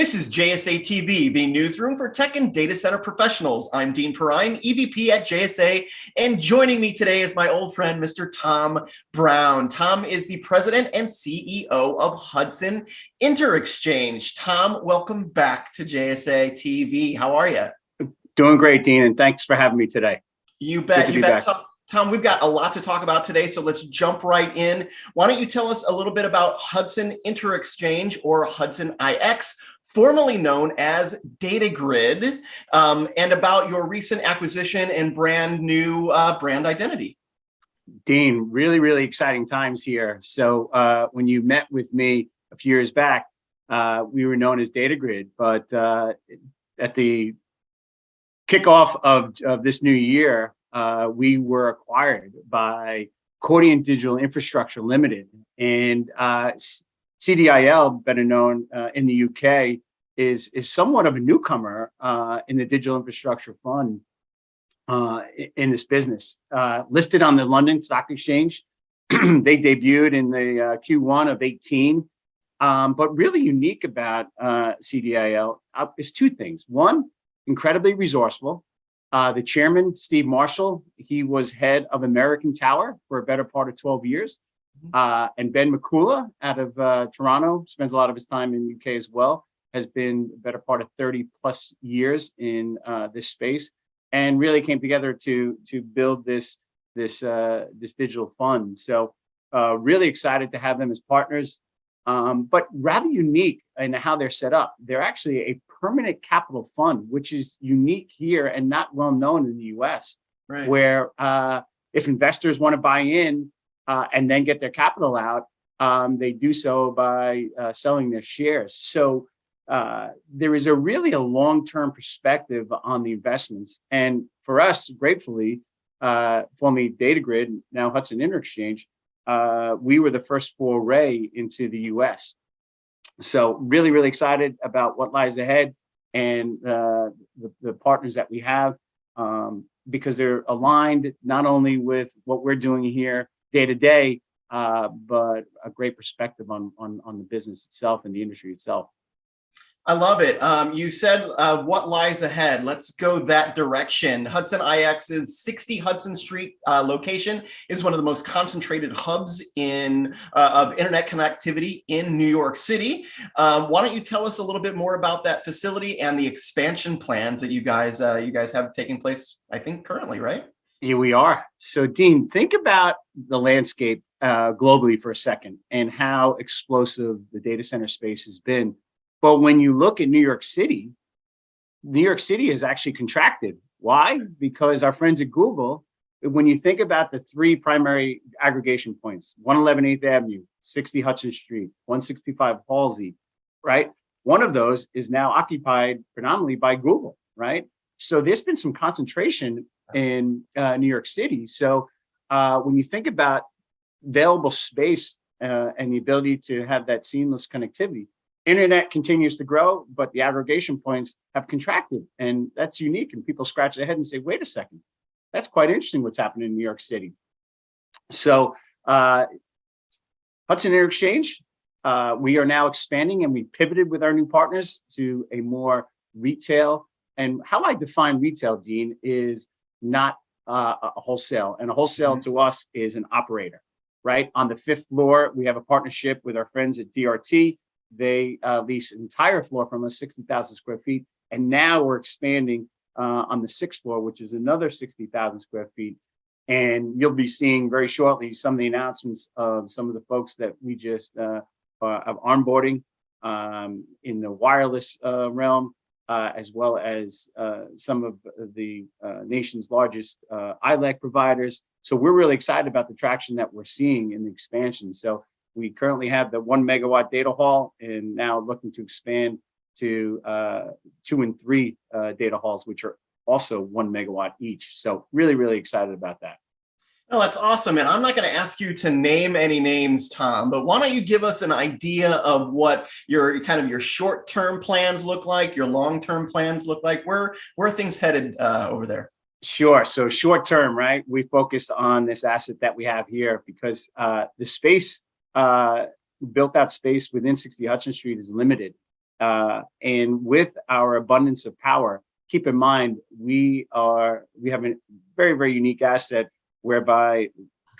This is JSA TV, the newsroom for tech and data center professionals. I'm Dean Perrine, EVP at JSA, and joining me today is my old friend, Mr. Tom Brown. Tom is the president and CEO of Hudson Interxchange. Tom, welcome back to JSA TV. How are you? Doing great, Dean, and thanks for having me today. You bet, you bet. Tom, Tom, we've got a lot to talk about today, so let's jump right in. Why don't you tell us a little bit about Hudson Interxchange or Hudson IX, formerly known as DataGryd, um, and about your recent acquisition and brand new uh, brand identity. Dean, really, really exciting times here. So uh, when you met with me a few years back, uh, we were known as DataGryd, but uh, at the kickoff of, of this new year, uh, we were acquired by Cordiant Digital Infrastructure Limited. And uh, CDIL, better known uh, in the UK, is, is somewhat of a newcomer uh, in the digital infrastructure fund uh, in this business. Uh, listed on the London Stock Exchange, they debuted in the uh, Q1 of 18. Um, but really unique about uh, CDIL is two things. One, incredibly resourceful. the chairman, Steve Marshall, he was head of American Tower for a better part of 12 years. Mm-hmm. Uh, and Ben McCullough out of uh, Toronto spends a lot of his time in the UK as well, has been a better part of 30 plus years in uh, this space and really came together to to build this this uh, this digital fund. So uh, really excited to have them as partners, um, but rather unique in how they're set up. They're actually a permanent capital fund, which is unique here and not well known in the US, right. where uh, if investors want to buy in, uh, and then get their capital out, um, they do so by uh, selling their shares. So uh, there is a really a long-term perspective on the investments. And for us, gratefully, uh, formerly DataGryd, now Hudson Interxchange, uh, we were the first foray into the US. So really, really excited about what lies ahead and uh, the, the, partners that we have um, because they're aligned not only with what we're doing here day to day, uh, but a great perspective on, on, on the business itself and the industry itself. I love it. Um, you said uh, what lies ahead. Let's go that direction. Hudson IX's 60 Hudson Street uh, location is one of the most concentrated hubs in uh, of internet connectivity in New York City. Um, why don't you tell us a little bit more about that facility and the expansion plans that you guys uh, you guys have taking place, I think currently, right? Here we are. So Dean, think about the landscape uh, globally for a second and how explosive the data center space has been. But when you look at New York City, New York City has actually contracted. Why? Because our friends at Google, when you think about the three primary aggregation points, 111 8th Avenue, 60 Hudson Street, 165 Halsey, right? One of those is now occupied predominantly by Google, right? So there's been some concentration in uh, New York City. So uh, when you think about available space uh, and the ability to have that seamless connectivity, internet continues to grow, but the aggregation points have contracted. And that's unique. And people scratch their head and say, wait a second, that's quite interesting what's happening in New York City. So uh, Hudson Interxchange, uh, we are now expanding and we pivoted with our new partners to a more retail. And how I define retail, Dean, is not uh, a wholesale. And a wholesale mm -hmm. to us is an operator, right? On the fifth floor, we have a partnership with our friends at DRT. They uh, lease an entire floor from us, 60,000 square feet. And now we're expanding uh, on the sixth floor, which is another 60,000 square feet. And you'll be seeing very shortly some of the announcements of some of the folks that we just uh, uh are onboarding um, in the wireless uh, realm uh, as well as uh, some of the uh, nation's largest uh, ILEC providers. So we're really excited about the traction that we're seeing in the expansion. So we currently have the one megawatt data hall and now looking to expand to uh, two and three uh, data halls, which are also one megawatt each. So really, really excited about that. Oh, that's awesome. And I'm not going to ask you to name any names, Tom, but why don't you give us an idea of what your kind of your short-term plans look like, your long-term plans look like, where, where are things headed uh, over there? Sure. So short term, right? We focused on this asset that we have here because uh, the space, uh, built out space within 60 Hudson Street is limited. Uh, and with our abundance of power, keep in mind, we are, we have a very, very unique asset whereby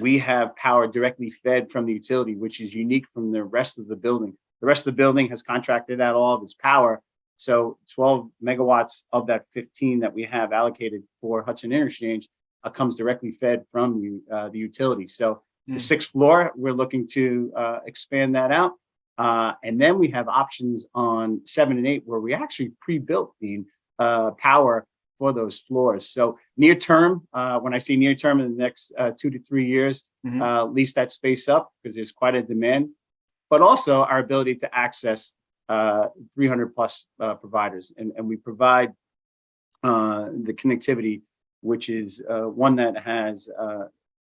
we have power directly fed from the utility, which is unique from the rest of the building. The rest of the building has contracted out all of its power. So 12 megawatts of that 15 that we have allocated for Hudson Interchange uh, comes directly fed from the, uh, the utility. So the Hmm. sixth floor, we're looking to uh, expand that out. Uh, and then we have options on seven and eight where we actually pre-built the uh, power for those floors. So near term, uh, when I see near term in the next uh, two to three years, Mhm. uh, lease that space up because there's quite a demand, but also our ability to access uh, 300 plus uh, providers. And, and we provide uh, the connectivity, which is uh, one that has uh,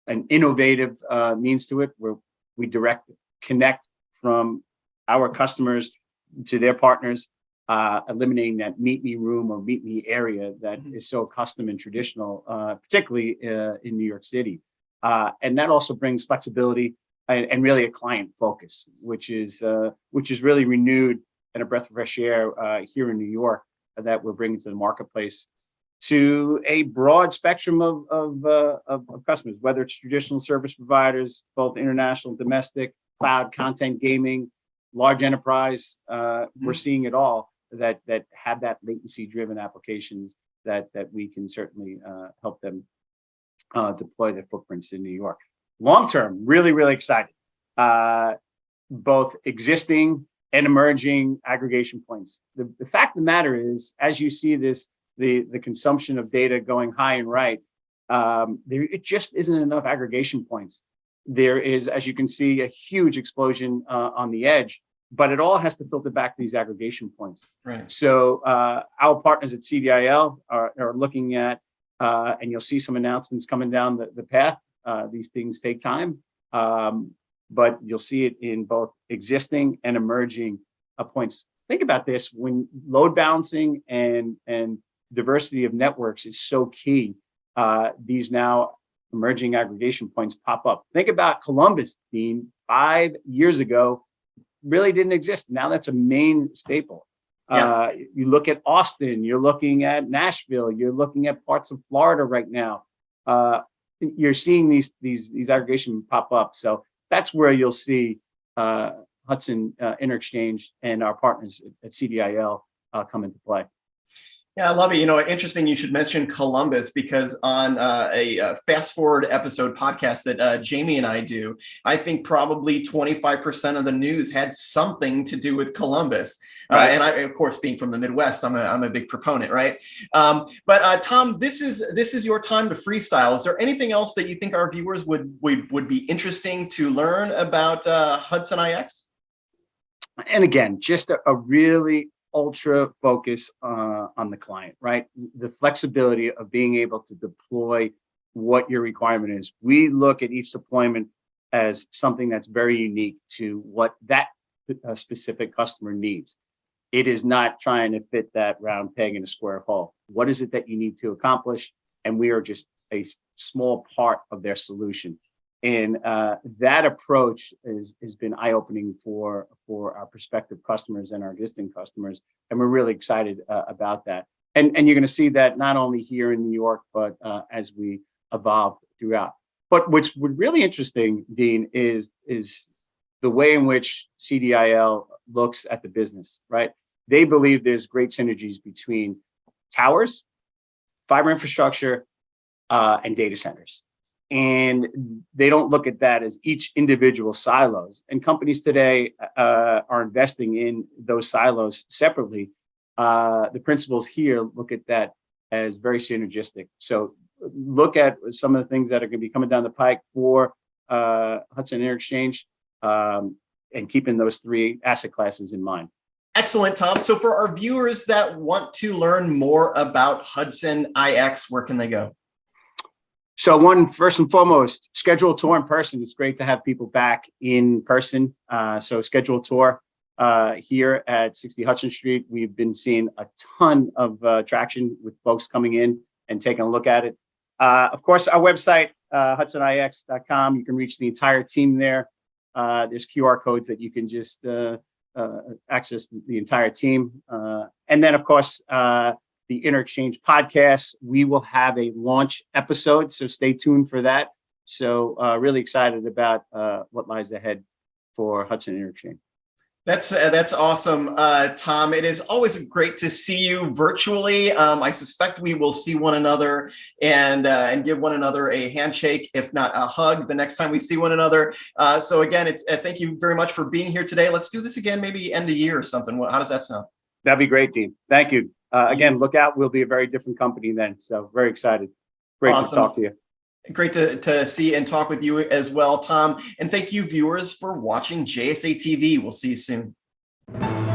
an innovative uh, means to it where we direct connect from our customers to their partners, uh, eliminating that meet me room or meet me area that Mhm. is so custom and traditional, uh, particularly uh, in New York City. Uh, and that also brings flexibility and, and really a client focus, which is uh, which is really renewed and a breath of fresh air uh, here in New York that we're bringing to the marketplace to a broad spectrum of, of, uh, of, of customers, whether it's traditional service providers, both international, domestic, cloud, content, gaming, large enterprise. Uh, we're seeing it all that that have that latency driven applications that that we can certainly uh, help them uh, deploy their footprints in New York. Long term, really, really excited. Uh, both existing and emerging aggregation points. The, the fact of the matter is, as you see this, the, the consumption of data going high and right, um, there it just isn't enough aggregation points. There is, as you can see, a huge explosion uh, on the edge, but it all has to filter back to these aggregation points. Right. So uh, our partners at CDIL are, are looking at, uh, and you'll see some announcements coming down the, the path. Uh, these things take time, um, but you'll see it in both existing and emerging uh, points. Think about this, when load balancing and, and diversity of networks is so key, uh, these now emerging aggregation points pop up. Think about Columbus, Dean, five years ago, really didn't exist. Now that's a main staple. Yeah. Uh, you look at Austin, you're looking at Nashville, you're looking at parts of Florida right now. Uh, you're seeing these these these aggregation pop up. So that's where you'll see uh, Hudson uh, Interxchange and our partners at, at CDIL uh, come into play. Yeah, I love it. You know, interesting you should mention Columbus because on uh, a uh, fast forward episode podcast that uh, Jamie and I do, I think probably 25% of the news had something to do with Columbus. Uh, and I, of course, being from the Midwest, I'm a, I'm a big proponent, right? Um, but uh, Tom, this is this is your time to freestyle. Is there anything else that you think our viewers would would, would be interesting to learn about uh, Hudson IX? and again, just a, a really ultra focus uh, on the client, right? The flexibility of being able to deploy what your requirement is. We look at each deployment as something that's very unique to what that uh, specific customer needs. It is not trying to fit that round peg in a square hole. What is it that you need to accomplish? And we are just a small part of their solution. And uh, that approach is, has been eye-opening for, for our prospective customers and our existing customers. And we're really excited uh, about that. And, and you're going to see that not only here in New York, but uh, as we evolve throughout. But what's really interesting, Dean, is, is the way in which CDIL looks at the business, right? They believe there's great synergies between towers, fiber infrastructure, uh, and data centers. And they don't look at that as each individual silos. And companies today uh, are investing in those silos separately. Uh, the principals here look at that as very synergistic. So look at some of the things that are going to be coming down the pike for uh, Hudson Interxchange um, and keeping those three asset classes in mind. Excellent, Tom. So for our viewers that want to learn more about Hudson IX, where can they go? So one, first and foremost, schedule a tour in person. It's great to have people back in person. Uh, so schedule a tour uh, here at 60 Hudson Street. We've been seeing a ton of uh, traction with folks coming in and taking a look at it. Uh, of course, our website, uh, hudsonix.com, you can reach the entire team there. Uh, there's QR codes that you can just access the entire team. And then, of course, the Interxchange podcast, we will have a launch episode, so stay tuned for that. So uh, really excited about uh, what lies ahead for Hudson Interxchange. That's uh, that's awesome, uh, Tom. It is always great to see you virtually. Um, I suspect we will see one another and uh, and give one another a handshake, if not a hug, the next time we see one another. Uh, so again, it's uh, thank you very much for being here today. Let's do this again, maybe end of year or something. How does that sound? That'd be great, Dean. Thank you. Uh, again, look out. We'll be a very different company then. So very excited. Great to talk to you. Great to, to see and talk with you as well, Tom. And thank you, viewers, for watching JSA TV. We'll see you soon.